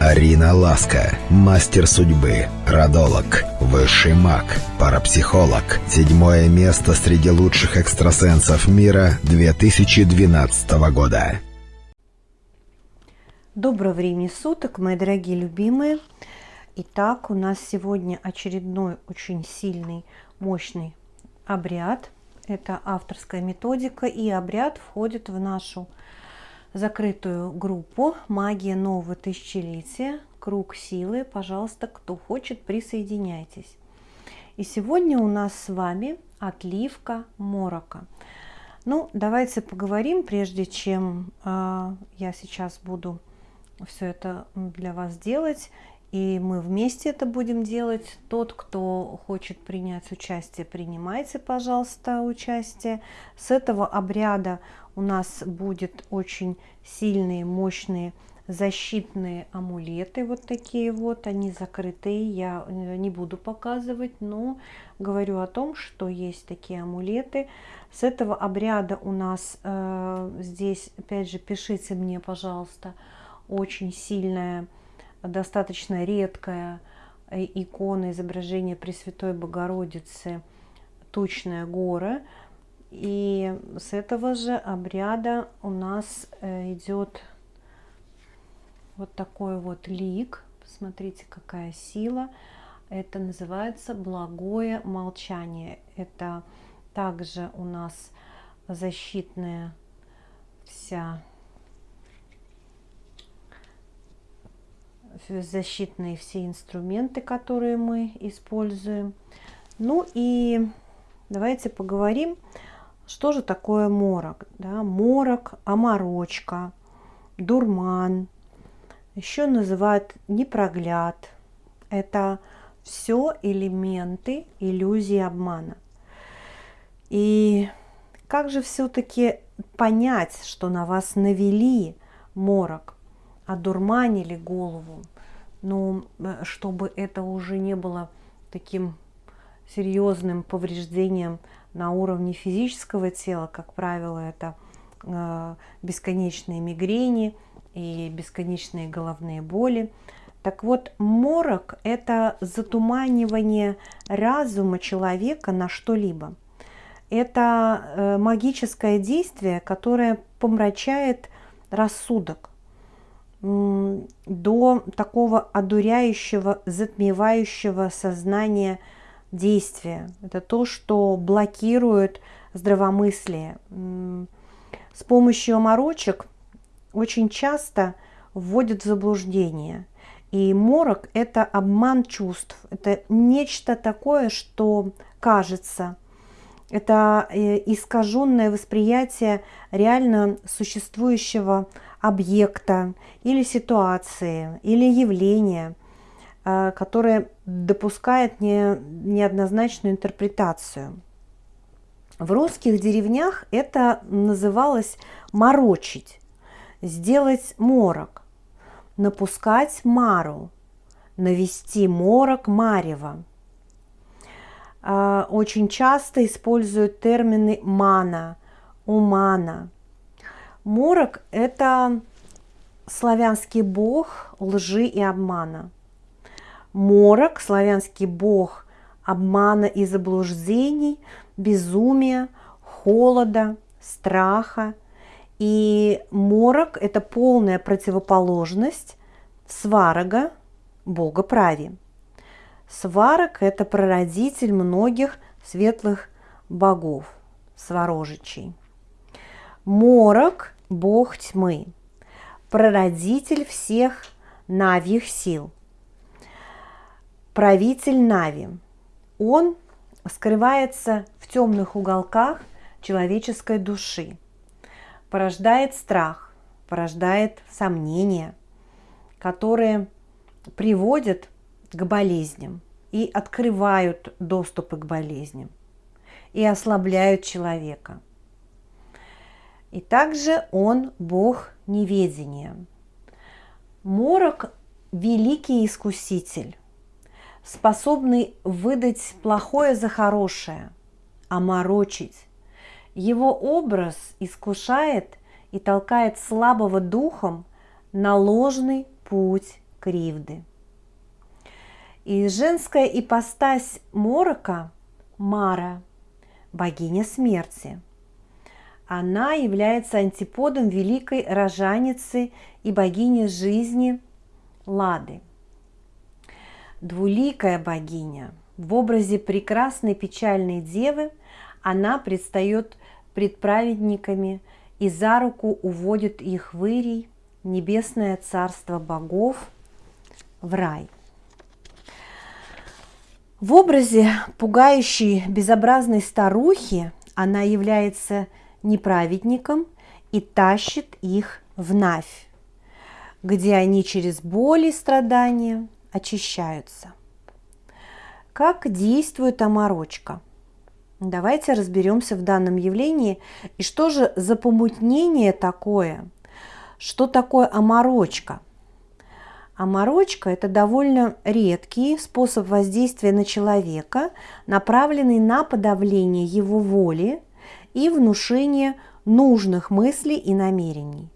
Арина Ласка, мастер судьбы, родолог, высший маг, парапсихолог. Седьмое место среди лучших экстрасенсов мира 2012 года. Доброго времени суток, мои дорогие любимые. Итак, у нас сегодня очередной очень сильный, мощный обряд. Это авторская методика, и обряд входит в нашу закрытую группу «Магия нового тысячелетия», «Круг силы». Пожалуйста, кто хочет, присоединяйтесь. И сегодня у нас с вами отливка морока. Ну, давайте поговорим, прежде чем э, я сейчас буду все это для вас делать, и мы вместе это будем делать. Тот, кто хочет принять участие, принимайте, пожалуйста, участие. С этого обряда у нас будет очень сильные, мощные защитные амулеты, вот такие вот, они закрытые, я э, не буду показывать, но говорю о том, что есть такие амулеты. С этого обряда у нас э, здесь, опять же, пишите мне, пожалуйста, очень сильная, достаточно редкая э, икона изображения Пресвятой Богородицы, тучная гора, и с этого же обряда у нас э, идет вот такой вот лик. Посмотрите, какая сила. Это называется благое молчание. Это также у нас защитная вся защитные все инструменты, которые мы используем. Ну и давайте поговорим что же такое морок? Да? Морок, оморочка, дурман, еще называют непрогляд. Это все элементы иллюзии обмана. И как же все-таки понять, что на вас навели морок, одурманили голову, ну, э, чтобы это уже не было таким серьезным повреждением на уровне физического тела, как правило, это э, бесконечные мигрени и бесконечные головные боли. Так вот, морок – это затуманивание разума человека на что-либо. Это э, магическое действие, которое помрачает рассудок до такого одуряющего, затмевающего сознания – действие, это то, что блокирует здравомыслие. С помощью оморочек очень часто вводят в заблуждение. И морок – это обман чувств, это нечто такое, что кажется. Это э, искаженное восприятие реально существующего объекта или ситуации, или явления – Э, которая допускает не, неоднозначную интерпретацию. В русских деревнях это называлось морочить, сделать морок, напускать мару, навести морок марева. Э, очень часто используют термины мана, умана. Морок – это славянский бог лжи и обмана – Морок, славянский бог обмана и заблуждений, безумия, холода, страха. И морок – это полная противоположность сварога, бога прави. Сварог – это прародитель многих светлых богов, сварожичей. Морок – бог тьмы, прародитель всех навьих сил – правитель Нави. Он скрывается в темных уголках человеческой души, порождает страх, порождает сомнения, которые приводят к болезням и открывают доступы к болезням и ослабляют человека. И также он Бог неведения. Морок – великий искуситель, способный выдать плохое за хорошее, оморочить. Его образ искушает и толкает слабого духом на ложный путь кривды. И женская ипостась Морока – Мара, богиня смерти. Она является антиподом великой рожаницы и богини жизни Лады. Двуликая богиня в образе прекрасной печальной девы она предстает пред праведниками и за руку уводит их в Ирий, небесное царство богов, в рай. В образе пугающей безобразной старухи она является неправедником и тащит их в Навь, где они через боль и страдания очищаются. Как действует оморочка? Давайте разберемся в данном явлении и что же за помутнение такое, что такое оморочка – Оморочка – это довольно редкий способ воздействия на человека, направленный на подавление его воли и внушение нужных мыслей и намерений.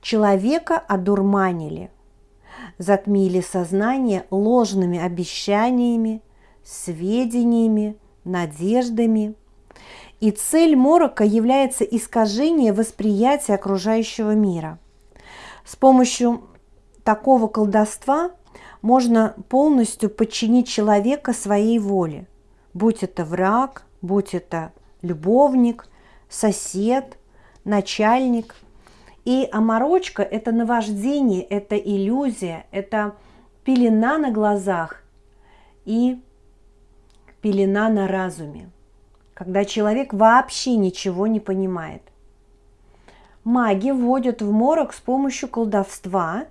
Человека одурманили, затмили сознание ложными обещаниями, сведениями, надеждами. И цель морока является искажение восприятия окружающего мира. С помощью такого колдовства можно полностью подчинить человека своей воле, будь это враг, будь это любовник, сосед, начальник. И оморочка – это наваждение, это иллюзия, это пелена на глазах и пелена на разуме, когда человек вообще ничего не понимает. Маги вводят в морок с помощью колдовства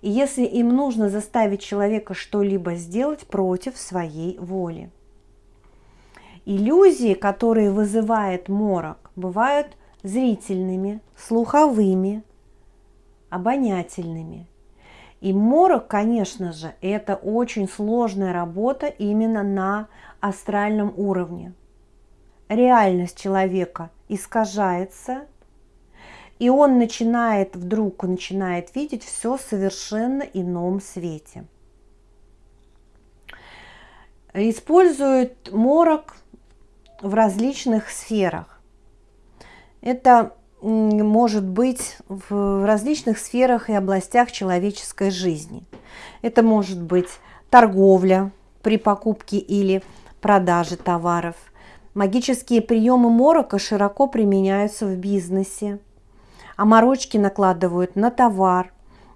и если им нужно заставить человека что-либо сделать против своей воли. Иллюзии, которые вызывает морок, бывают зрительными, слуховыми, обонятельными. И морок, конечно же, это очень сложная работа именно на астральном уровне. Реальность человека искажается – и он начинает, вдруг начинает видеть все совершенно ином свете. Использует морок в различных сферах. Это может быть в различных сферах и областях человеческой жизни. Это может быть торговля при покупке или продаже товаров. Магические приемы морока широко применяются в бизнесе, оморочки накладывают на товар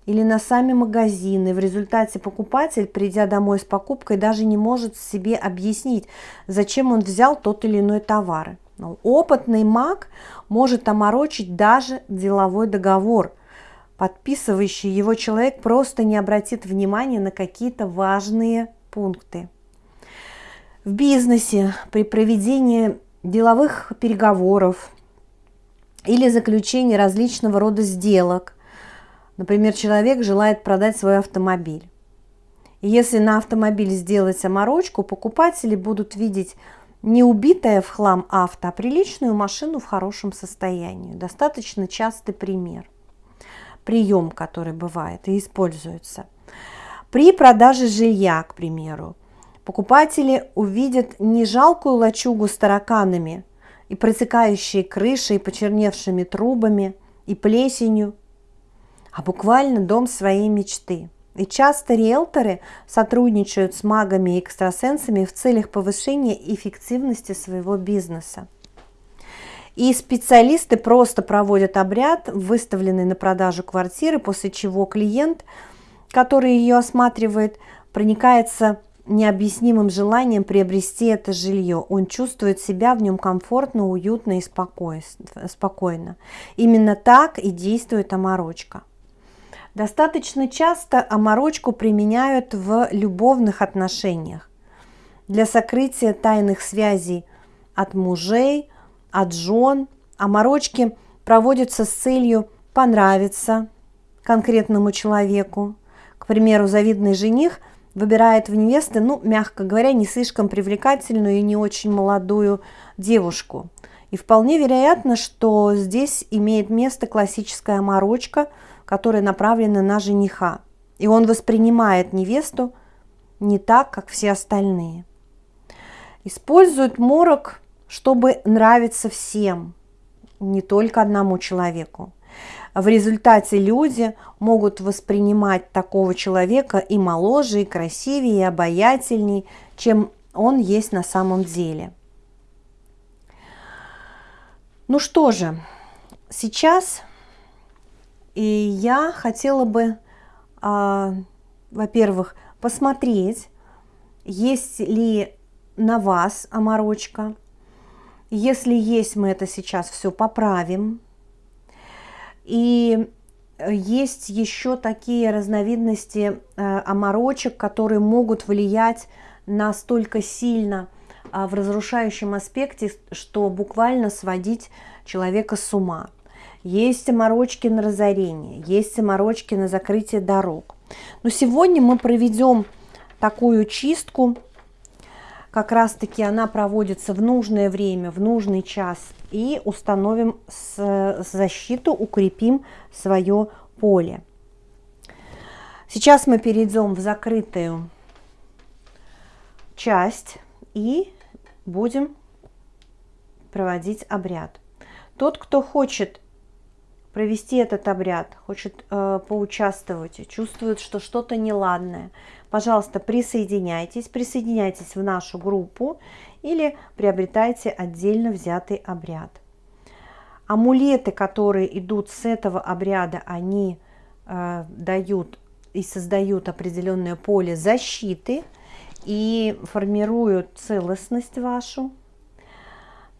или на сами магазины. В результате покупатель, придя домой с покупкой, даже не может себе объяснить, зачем он взял тот или иной товар. Но опытный маг может оморочить даже деловой договор. Подписывающий его человек просто не обратит внимания на какие-то важные пункты. В бизнесе при проведении деловых переговоров или заключение различного рода сделок. Например, человек желает продать свой автомобиль. И если на автомобиль сделать оморочку, покупатели будут видеть не убитое в хлам авто, а приличную машину в хорошем состоянии. Достаточно частый пример. Прием, который бывает и используется. При продаже жилья, к примеру, покупатели увидят не жалкую лачугу с тараканами – и протекающие крышей, и почерневшими трубами, и плесенью, а буквально дом своей мечты. И часто риэлторы сотрудничают с магами и экстрасенсами в целях повышения эффективности своего бизнеса. И специалисты просто проводят обряд, выставленный на продажу квартиры, после чего клиент, который ее осматривает, проникается необъяснимым желанием приобрести это жилье. Он чувствует себя в нем комфортно, уютно и спокойно. Именно так и действует оморочка. Достаточно часто оморочку применяют в любовных отношениях для сокрытия тайных связей от мужей, от жен. Оморочки проводятся с целью понравиться конкретному человеку. К примеру, завидный жених – выбирает в невесты, ну, мягко говоря, не слишком привлекательную и не очень молодую девушку. И вполне вероятно, что здесь имеет место классическая морочка, которая направлена на жениха. И он воспринимает невесту не так, как все остальные. Использует морок, чтобы нравиться всем, не только одному человеку. В результате люди могут воспринимать такого человека и моложе, и красивее, и обаятельней, чем он есть на самом деле. Ну что же, сейчас и я хотела бы, а, во-первых, посмотреть, есть ли на вас оморочка. Если есть, мы это сейчас все поправим. И есть еще такие разновидности э, оморочек, которые могут влиять настолько сильно а, в разрушающем аспекте, что буквально сводить человека с ума. Есть оморочки на разорение, есть оморочки на закрытие дорог. Но сегодня мы проведем такую чистку, как раз таки она проводится в нужное время, в нужный час, и установим защиту, укрепим свое поле. Сейчас мы перейдем в закрытую часть и будем проводить обряд. Тот, кто хочет провести этот обряд, хочет э, поучаствовать, чувствует, что что-то неладное, пожалуйста, присоединяйтесь, присоединяйтесь в нашу группу или приобретайте отдельно взятый обряд. Амулеты, которые идут с этого обряда, они э, дают и создают определенное поле защиты и формируют целостность вашу.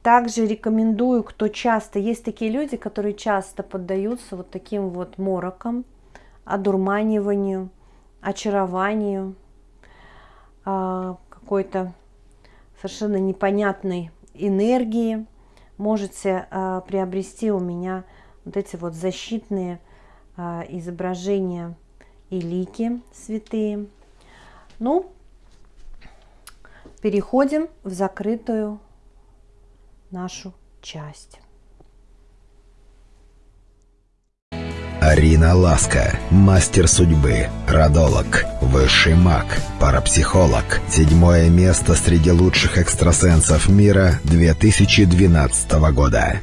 Также рекомендую, кто часто, есть такие люди, которые часто поддаются вот таким вот морокам, одурманиванию, очарованию, а, какой-то совершенно непонятной энергии. Можете а, приобрести у меня вот эти вот защитные а, изображения и лики святые. Ну, переходим в закрытую нашу часть. Арина Ласка, мастер судьбы, родолог, высший маг, парапсихолог. Седьмое место среди лучших экстрасенсов мира 2012 года.